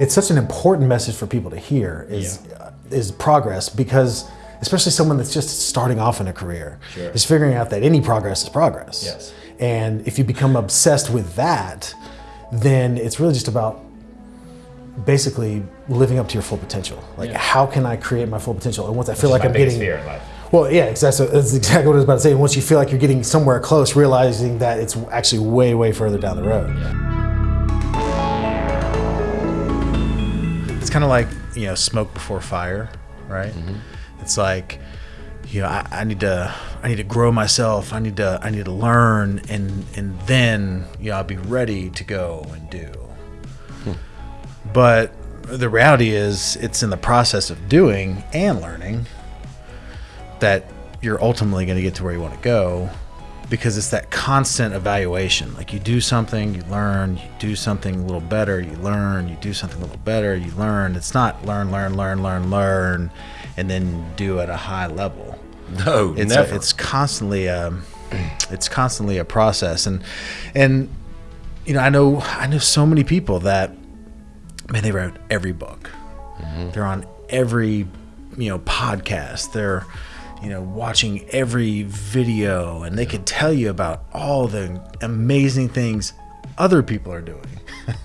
it's such an important message for people to hear is uh, is progress because especially someone that's just starting off in a career Sure. is figuring out that any progress is progress. Yes. And if you become obsessed with that, then it's really just about basically living up to your full potential. Like, Yeah. how can I create my full potential? And once I feel Which is like I'm getting fear in life. well, yeah, exactly. That's exactly what I was about to say. Once you feel like you're getting somewhere close, realizing that it's actually way, way further down the road. It's kind of like you know smoke before fire, right? Mm-hmm. It's like you know I, I need to I need to grow myself. I need to I need to learn, and and then you know I'll be ready to go and do. Hmm. But the reality is, it's in the process of doing and learning that you're ultimately going to get to where you want to go because it's that constant evaluation. Like you do something, you learn, you do something a little better, you learn, you do something a little better, you learn. It's not learn, learn, learn, learn, learn, and then do at a high level. No, It's never. A, it's constantly a, it's constantly a process, and and you know I know I know so many people that man they wrote every book, mm-hmm. they're on every you know podcast, they're you know watching every video, and they could tell you about all the amazing things other people are doing.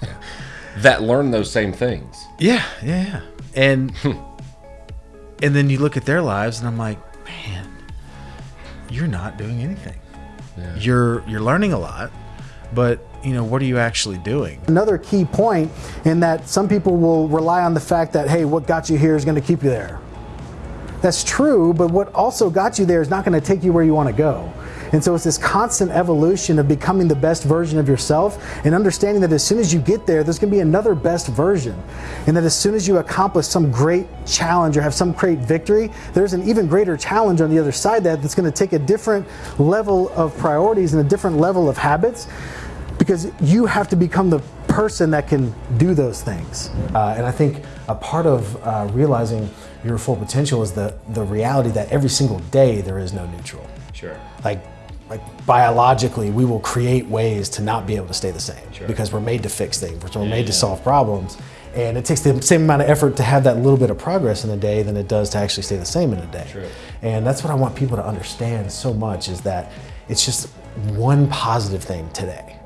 that learn those same things. Yeah, yeah, yeah. And hmm. and then you look at their lives and I'm like, man, you're not doing anything. You're you're learning a lot, but you know, what are you actually doing? Another key point in that some people will rely on the fact that, hey, what got you here is going to keep you there. That's true, but what also got you there is not going to take you where you want to go. And so it's this constant evolution of becoming the best version of yourself and understanding that as soon as you get there, there's going to be another best version. And that as soon as you accomplish some great challenge or have some great victory, there's an even greater challenge on the other side that that's going to take a different level of priorities and a different level of habits because you have to become the person that can do those things. Uh, and I think a part of uh, realizing your full potential is the, the reality that every single day there is no neutral. Sure. Like, like biologically, we will create ways to not be able to stay the same sure. because we're made to fix things, we're made to solve problems. And it takes the same amount of effort to have that little bit of progress in a day than it does to actually stay the same in a day. True. And that's what I want people to understand so much is that it's just one positive thing today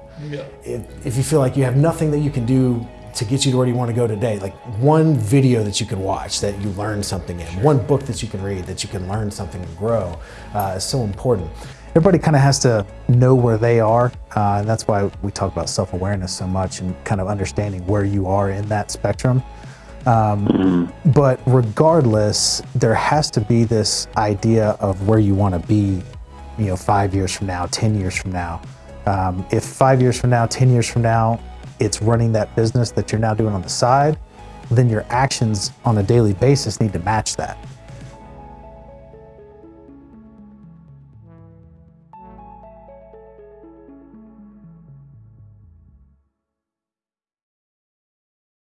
if, if you feel like you have nothing that you can do to get you to where you want to go today, like one video that you can watch that you learn something in, one book that you can read that you can learn something and grow uh, is so important. Everybody kind of has to know where they are, uh, and that's why we talk about self awareness so much and kind of understanding where you are in that spectrum. Um, but regardless, there has to be this idea of where you want to be, you know, five years from now, 10 years from now. Um, if five years from now, 10 years from now, it's running that business that you're now doing on the side, then your actions on a daily basis need to match that.